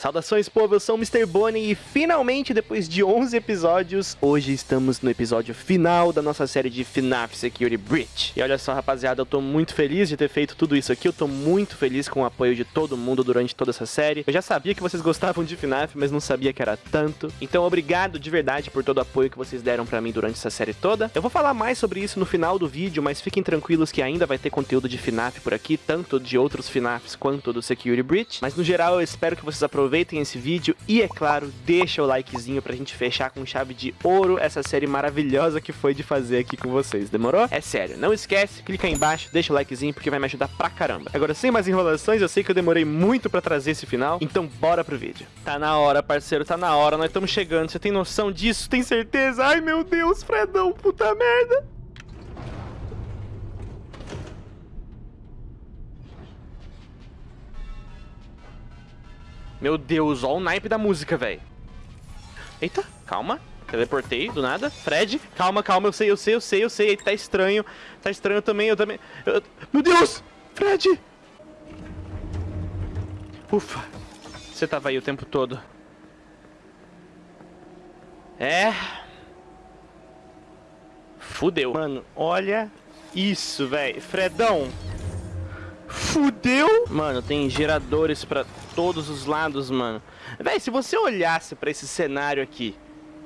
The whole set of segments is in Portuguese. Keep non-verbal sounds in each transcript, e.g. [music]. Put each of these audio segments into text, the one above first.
Saudações, povo, eu sou o Mr. Bonnie e finalmente, depois de 11 episódios, hoje estamos no episódio final da nossa série de FNAF Security Breach. E olha só, rapaziada, eu tô muito feliz de ter feito tudo isso aqui, eu tô muito feliz com o apoio de todo mundo durante toda essa série. Eu já sabia que vocês gostavam de FNAF, mas não sabia que era tanto. Então, obrigado de verdade por todo o apoio que vocês deram pra mim durante essa série toda. Eu vou falar mais sobre isso no final do vídeo, mas fiquem tranquilos que ainda vai ter conteúdo de FNAF por aqui, tanto de outros FNAFs quanto do Security Breach. Mas no geral, eu espero que vocês aproveitem aproveitem esse vídeo e, é claro, deixa o likezinho pra gente fechar com chave de ouro essa série maravilhosa que foi de fazer aqui com vocês, demorou? É sério, não esquece, clica aí embaixo, deixa o likezinho porque vai me ajudar pra caramba. Agora, sem mais enrolações, eu sei que eu demorei muito pra trazer esse final, então bora pro vídeo. Tá na hora, parceiro, tá na hora, nós estamos chegando, você tem noção disso? Tem certeza? Ai, meu Deus, Fredão, puta merda! Meu Deus, ó o naipe da música, velho. Eita, calma. Teleportei, do nada. Fred, calma, calma, eu sei, eu sei, eu sei, eu sei. Tá estranho. Tá estranho também, eu também... Eu... Meu Deus! Fred! Ufa. Você tava aí o tempo todo. É... Fudeu. Mano, olha isso, velho. Fredão. Fudeu. Mano, tem geradores pra todos os lados, mano. Véi, se você olhasse pra esse cenário aqui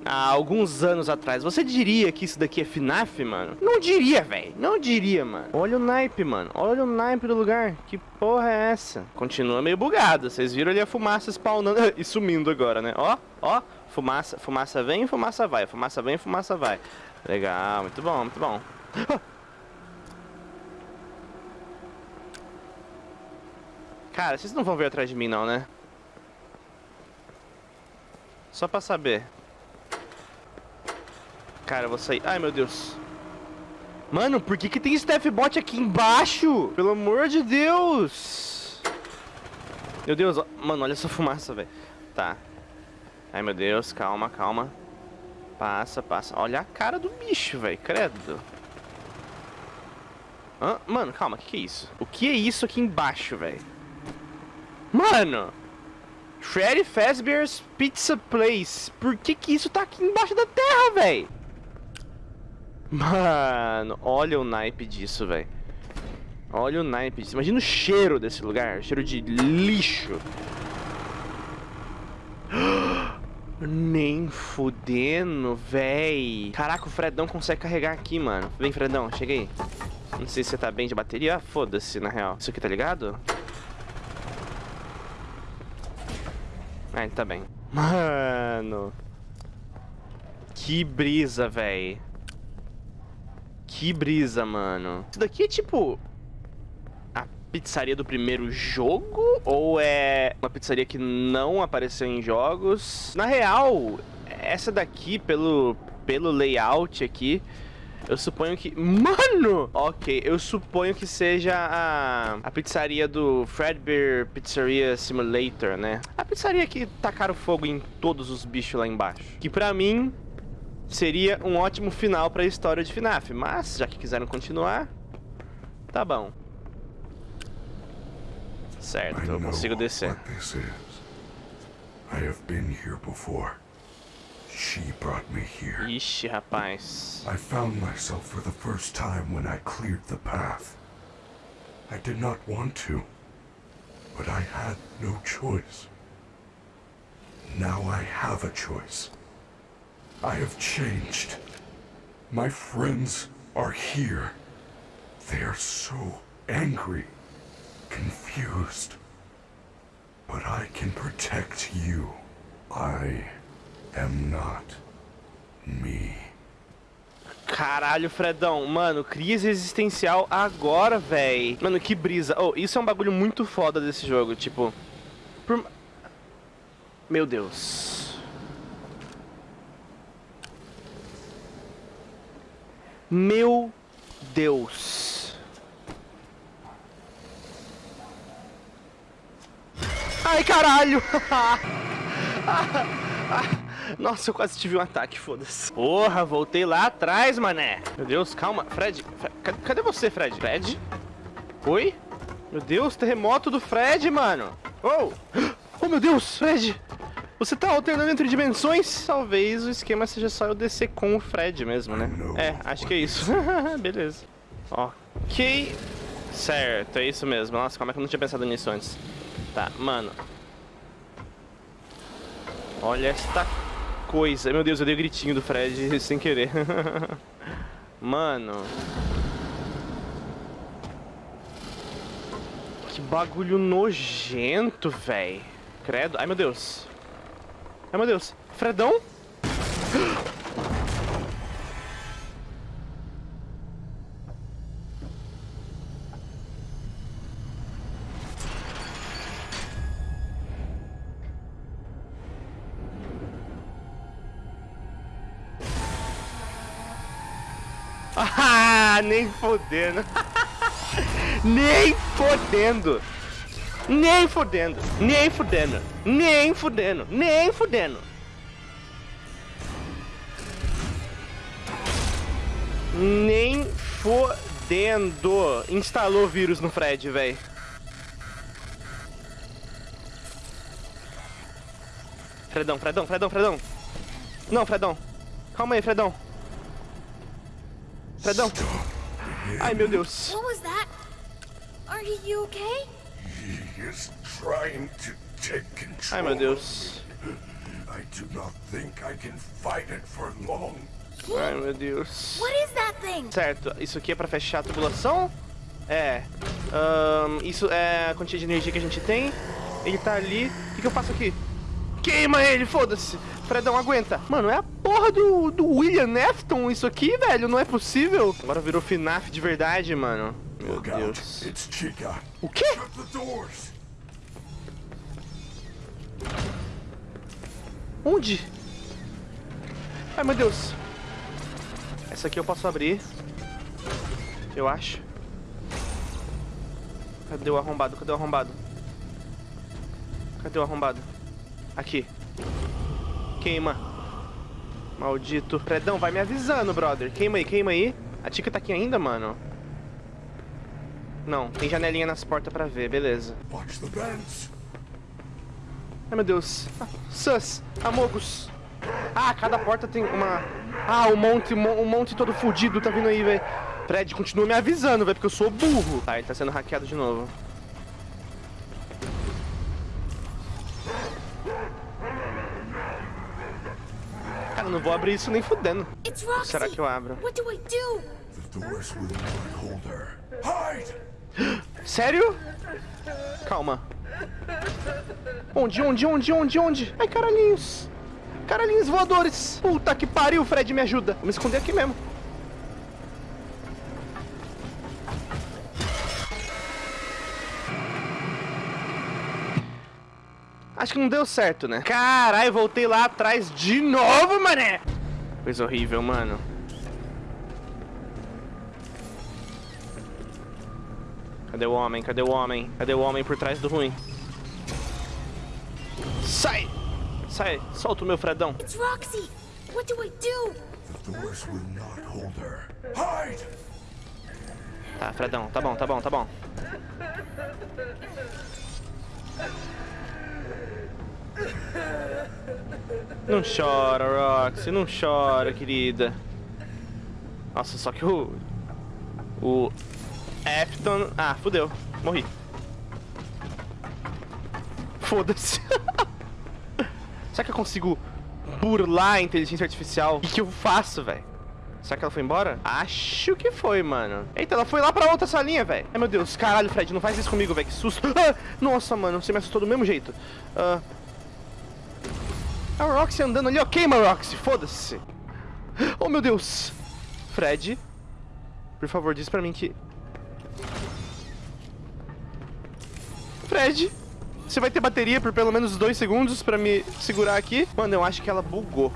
há alguns anos atrás, você diria que isso daqui é FNAF, mano? Não diria, velho. Não diria, mano. Olha o naipe, mano. Olha o naipe do lugar. Que porra é essa? Continua meio bugado. Vocês viram ali a fumaça spawnando [laughs] e sumindo agora, né? Ó, ó. Fumaça, fumaça vem, fumaça vai. Fumaça vem, fumaça vai. Legal, muito bom, muito bom. [laughs] Cara, vocês não vão vir atrás de mim não, né? Só pra saber. Cara, eu vou sair... Ai, meu Deus. Mano, por que que tem Steph Bot aqui embaixo? Pelo amor de Deus. Meu Deus, ó. mano, olha essa fumaça, velho. Tá. Ai, meu Deus, calma, calma. Passa, passa. Olha a cara do bicho, velho, credo. Hã? Mano, calma, o que, que é isso? O que é isso aqui embaixo, velho? Mano! Freddy Fazbear's Pizza Place. Por que que isso tá aqui embaixo da terra, velho? Mano, olha o naipe disso, velho. Olha o naipe disso. Imagina o cheiro desse lugar. Cheiro de lixo. [gasps] Nem fudendo, véi. Caraca, o Fredão consegue carregar aqui, mano. Vem, Fredão, chega aí. Não sei se você tá bem de bateria. Ah, foda-se, na real. Isso aqui tá ligado? Ah, tá bem. Mano. Que brisa, véi. Que brisa, mano. Isso daqui é tipo... A pizzaria do primeiro jogo? Ou é uma pizzaria que não apareceu em jogos? Na real, essa daqui, pelo, pelo layout aqui... Eu suponho que... Mano! Ok, eu suponho que seja a, a pizzaria do Fredbear Pizzeria Simulator, né? A pizzaria que tacaram fogo em todos os bichos lá embaixo. Que pra mim seria um ótimo final pra história de FNAF. Mas, já que quiseram continuar, tá bom. Certo, eu consigo descer. I have been here before. She brought me here. Ixi, rapaz. I found myself for the first time when I cleared the path. I did not want to, but I had no choice. Now I have a choice. I have changed. My friends are here. They are so angry, confused. But I can protect you. I am not me. Caralho, Fredão. Mano, crise existencial agora, véi. Mano, que brisa. Oh, isso é um bagulho muito foda desse jogo. Tipo... Por... Meu Deus. Meu Deus. Ai, caralho! [laughs] Nossa, eu quase tive um ataque, foda-se. Porra, voltei lá atrás, mané. Meu Deus, calma. Fred, Fred cadê você, Fred? Fred? Oi? Meu Deus, terremoto do Fred, mano. Oh! Oh, meu Deus, Fred! Você tá alternando entre dimensões? Talvez o esquema seja só eu descer com o Fred mesmo, né? É, acho que é isso. [laughs] Beleza. Ok. Certo, é isso mesmo. Nossa, como é que eu não tinha pensado nisso antes? Tá, mano. Olha esta coisa. Meu Deus, eu dei o gritinho do Fred [laughs] sem querer. [laughs] mano. Que bagulho nojento, velho. Credo. Ai, meu Deus. Ai, meu Deus. Fredão? [gasps] Ah, [laughs] nem fodendo. nem fodendo. Nem fudendo, nem fudendo, nem fudendo, nem fudendo. Nem fodendo. Instalou vírus no Fred, velho. Fredão, Fredão, Fredão, Fredão. Não, Fredão. Calma aí, Fredão. Fredão. Ai, meu Deus. What was that? Are you okay? He is trying to take control. Ai, meu Deus. I do not think I can fight it for long. Ai, meu Deus. What is that thing? Certo, isso aqui é pra fechar a tubulação? É. Ahn, isso é a quantia de energia que a gente tem. Ele tá ali. O que, que eu faço aqui? Queima ele, foda-se! Fredão, aguenta! Mano, é a porra do, do William Afton isso aqui, velho? Não é possível? Agora virou FNAF de verdade, mano. Meu. Deus. O quê? Onde? Ai, meu Deus. Essa aqui eu posso abrir. Eu acho. Cadê o arrombado? Cadê o arrombado? Cadê o arrombado? Aqui. Queima. Maldito. Fredão, vai me avisando, brother. Queima aí, queima aí. A Tica tá aqui ainda, mano? Não, tem janelinha nas portas pra ver, beleza. Watch the vents. Ai, meu Deus. Ah, Sus, Amogus. Ah, cada porta tem uma... Ah, o monte, o monte todo fudido tá vindo aí, velho. Fred, continua me avisando, velho, porque eu sou burro. Tá, ele tá sendo hackeado de novo. Cara, eu não vou abrir isso nem fudendo. Será que eu abro? What do I do? The doors will not hold her. Hide! [gasps] Sério? Calma. Onde, onde, onde, onde, onde? Ai, caralhinhos. Caralhinhos voadores. Puta que pariu, Fred, me ajuda. Vou me esconder aqui mesmo. Acho que não deu certo, né? Caralho, voltei lá atrás de novo, mané. Coisa horrível, mano. Cadê o homem? Cadê o homem? Cadê o homem por trás do ruim? Sai! Sai! Solta o meu Fredão. It's Roxy. What do I do? The doors will not hold her. Hide! Tá, Fredão, tá bom, tá bom, tá bom. Não chora, Roxy, não chora, querida. Nossa, só que o. O. Afton. Ah, fudeu. Morri. Foda-se. [laughs] Será que eu consigo burlar a inteligência artificial? O que, eu faço, velho? Será que ela foi embora? Acho que foi, mano. Eita, ela foi lá pra outra salinha, velho. Ai, meu Deus. Caralho, Fred, não faz isso comigo, velho. Que susto. Ah, [laughs] nossa, mano, você me assustou do mesmo jeito. Ah. A Roxy andando ali, ó. Queima, Roxy. Foda-se. Oh, meu Deus. Fred, por favor, diz pra mim que... Fred, você vai ter bateria por pelo menos dois segundos pra me segurar aqui? Mano, eu acho que ela bugou.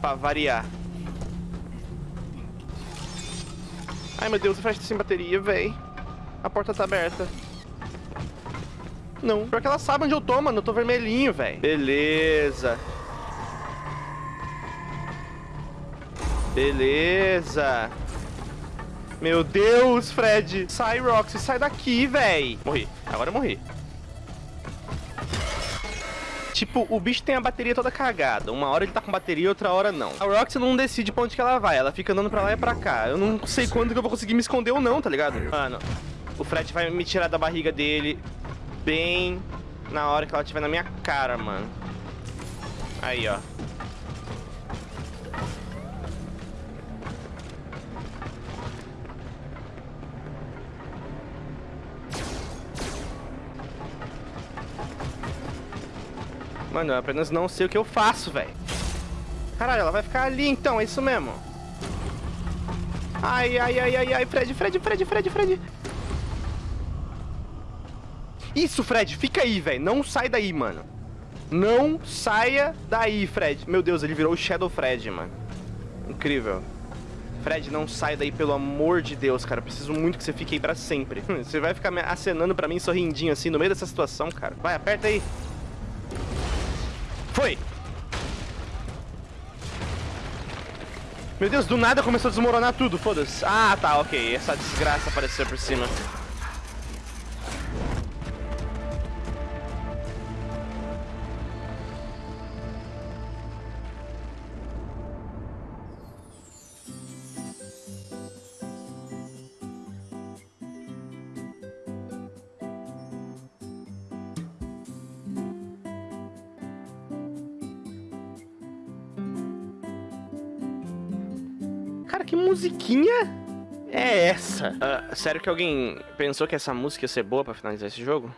Pra variar. Ai, meu Deus, o Fred tá sem bateria, véi. A porta tá aberta. Não, pior que ela sabe onde eu tô, mano. Eu tô vermelhinho, véi. Beleza. Beleza. Meu Deus, Fred. Sai, Roxy, sai daqui, véi. Morri. Agora eu morri. Tipo, o bicho tem a bateria toda cagada. Uma hora ele tá com bateria, outra hora não. A Roxy não decide pra onde que ela vai. Ela fica andando pra lá e pra cá. Eu não sei quando que eu vou conseguir me esconder ou não, tá ligado? Mano, o Fred vai me tirar da barriga dele bem na hora que ela estiver na minha cara, mano. Aí, ó. Mano, eu apenas não sei o que eu faço, velho. Caralho, ela vai ficar ali então, é isso mesmo. Ai, ai, ai, ai, ai, Fred, Fred, Fred, Fred, Fred. Isso, Fred, fica aí, velho. Não sai daí, mano. Não saia daí, Fred. Meu Deus, ele virou o Shadow Fred, mano. Incrível. Fred, não sai daí, pelo amor de Deus, cara. Eu preciso muito que você fique aí pra sempre. [laughs] Você vai ficar acenando pra mim, sorrindinho assim, no meio dessa situação, cara. Vai, aperta aí. Foi! Meu Deus, do nada começou a desmoronar tudo, foda-se. Ah, tá, ok. Essa desgraça apareceu por cima. Musiquinha é essa? Uh, sério que alguém pensou que essa música ia ser boa pra finalizar esse jogo?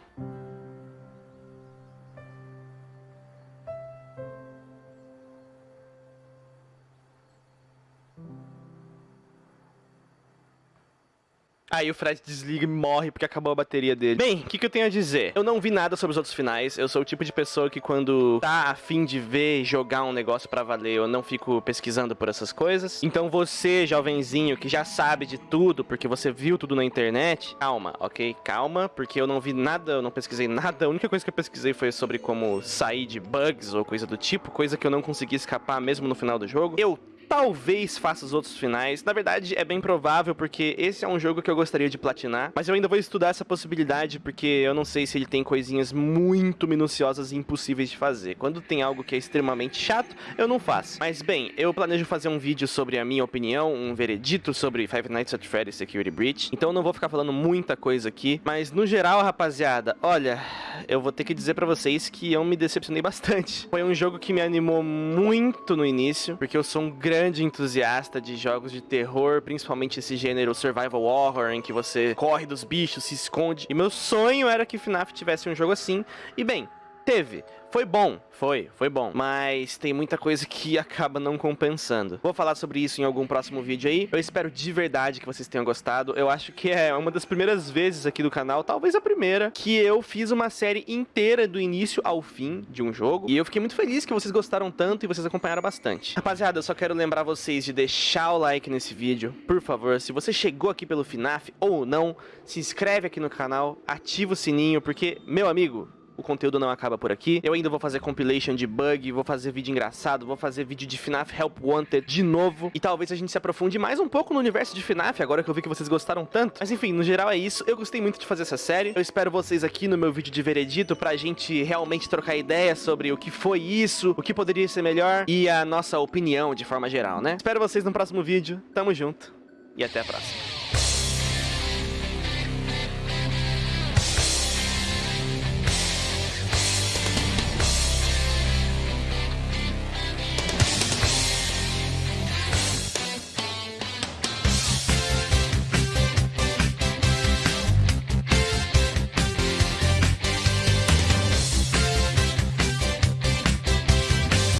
Aí o Fred desliga e morre porque acabou a bateria dele. Bem, o que, que, eu tenho a dizer? Eu não vi nada sobre os outros finais. Eu sou o tipo de pessoa que quando tá afim de ver jogar um negócio para valer, eu não fico pesquisando por essas coisas. Então você, jovenzinho, que já sabe de tudo, porque você viu tudo na internet, calma, ok? Calma, porque eu não vi nada, eu não pesquisei nada. A única coisa que eu pesquisei foi sobre como sair de bugs ou coisa do tipo, coisa que eu não consegui escapar mesmo no final do jogo. Eu talvez faça os outros finais. Na verdade, é bem provável, porque esse é um jogo que eu gostaria de platinar. Mas eu ainda vou estudar essa possibilidade, porque eu não sei se ele tem coisinhas muito minuciosas e impossíveis de fazer. Quando tem algo que é extremamente chato, eu não faço. Mas bem, eu planejo fazer um vídeo sobre a minha opinião, um veredito sobre Five Nights at Freddy's Security Breach. Então eu não vou ficar falando muita coisa aqui. Mas no geral, rapaziada, olha, eu vou ter que dizer pra vocês que eu me decepcionei bastante. Foi um jogo que me animou muito no início, porque eu sou um grande grande entusiasta de jogos de terror, principalmente esse gênero survival horror, em que você corre dos bichos, se esconde. E meu sonho era que FNAF tivesse um jogo assim. E bem, Teve. Foi bom, foi, foi bom. Mas tem muita coisa que [laughs] acaba não compensando. Vou falar sobre isso em algum próximo vídeo aí. Eu espero de verdade que vocês tenham gostado. Eu acho que é uma das primeiras vezes aqui do canal, talvez a primeira, que eu fiz uma série inteira do início ao fim de um jogo. E eu fiquei muito feliz que vocês gostaram tanto e vocês acompanharam bastante. Rapaziada, eu só quero lembrar vocês de deixar o like nesse vídeo, por favor. Se você chegou aqui pelo FNAF ou não, se inscreve aqui no canal, ativa o sininho, porque, meu amigo, o conteúdo não acaba por aqui. Eu ainda vou fazer compilation de bug, vou fazer vídeo engraçado, vou fazer vídeo de FNAF Help Wanted de novo. E talvez a gente se aprofunde mais um pouco no universo de FNAF, agora que eu vi que vocês gostaram tanto. Mas enfim, no geral é isso. Eu gostei muito de fazer essa série. Eu espero vocês aqui no meu vídeo de veredito pra gente realmente trocar ideias sobre o que foi isso, o que poderia ser melhor e a nossa opinião de forma geral, né? Espero vocês no próximo vídeo. Tamo junto e até a próxima.